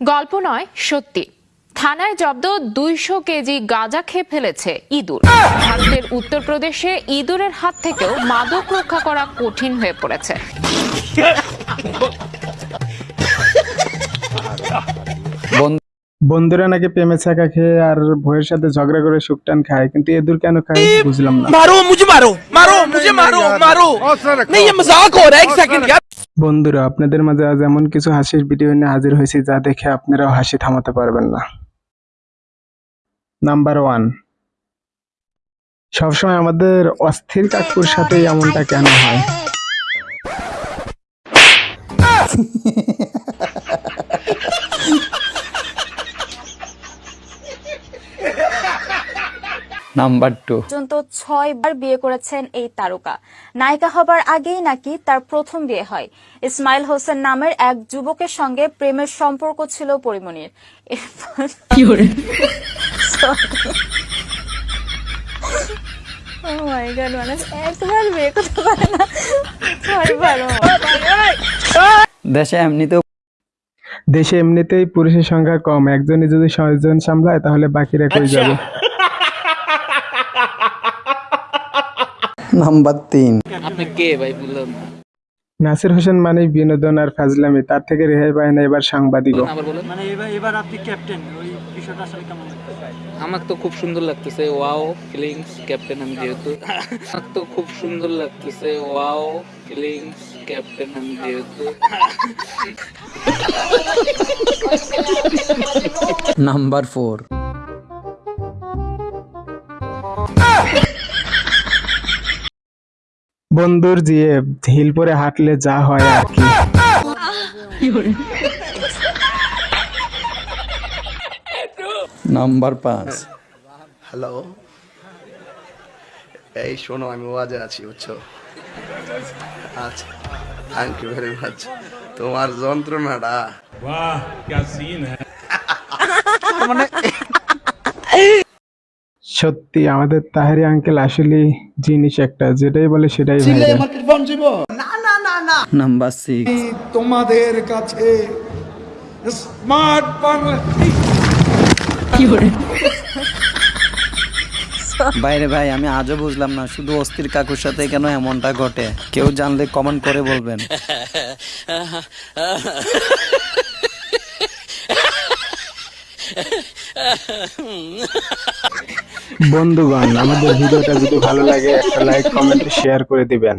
গল্প নয় সত্যি থানায় জব্দ দুইশো কেজি গাঁজা খেয়ে ফেলেছে ইঁদুর ভারতের উত্তরপ্রদেশে ইঁদুরের হাত থেকেও মাদক রক্ষা করা কঠিন হয়ে পড়েছে বন্ধুরা নাকি প্রেমে ছাকা খেয়ে আর ভয়ের সাথে ঝগড়া করে শুকটান খায় কিন্তু এদুর কেন খায় বুঝলাম না मारो मुझे मारो मारो मुझे मारो मारो नहीं ये मजाक हो रहा है एक सेकंड यार বন্ধুরা, আপনাদের মাঝে আজ এমন কিছু হাসির ভিডিও নিয়ে হাজির হয়েছি যা দেখে আপনারাও হাসি থামাতে পারবেন না। নাম্বার ওয়ান সবসময় আমাদের অস্থির কাকুর সাথে এমনটা কেন হয়? Number two. পর্যন্ত ছয় বার বিয়ে করেছেন এই তারকা। নায়িকা হবার আগেই নাকি তার প্রথম বিয়ে হয়। ইসমাইল হোসেন নামের এক যুবকের সঙ্গে প্রেমের সম্পর্ক ছিল পরিমণির Oh my God, একবার বিয়ে করতে পারে না। ছয়বার my God. দেশে এমনিতেও দেশে এমনিতেই পুরুষের সংখ্যা কম। একজনই যদি ছয়জন সামলায় তাহলে বাকিরা কই যাবে? নাম্বার তিন। আপনি কে ভাই বললাম নাসির হোসেন মানে বিনোদন আর ফাজলামি তার থেকে রেহাই পায় না এবার সাংবাদিক মানে এবার এবার আপনি ক্যাপ্টেন ওই বিষয়টা আসলে কেমন আমার তো খুব সুন্দর লাগতেছে ওয়াও ফিলিংস ক্যাপ্টেন আমি যেহেতু। আমার তো খুব সুন্দর লাগতেছে ওয়াও ফিলিংস ক্যাপ্টেন আমি যেহেতু। Number four. বন্ধুর জিয়ে হিল পরে হাঁটলে যা হয় আর কি। নাম্বার পাঁচ। হ্যালো। এই শোনো আমি ওয়াজে আছি বুঝছ? আচ্ছা থ্যাংক ইউ ভেরি মাচ তোমার যন্ত্রণাটা। সত্যি আমাদের তাহারি আঙ্কেল আসলে জিনিস একটা যেটাই বলে সেটাই ভাইরাল নাম্বার সিক্স তোমাদের কাছে স্মার্ট বাংলা? বাইরে ভাই আমি আজও বুঝলাম না শুধু অস্থির কাকুর সাথে কেন এমনটা ঘটে? কেউ জানলে কমেন্ট করে বলবেন। বন্ধুগণ আমাদের ভিডিওটা যদি ভালো লাগে একটা লাইক কমেন্ট শেয়ার করে দিবেন।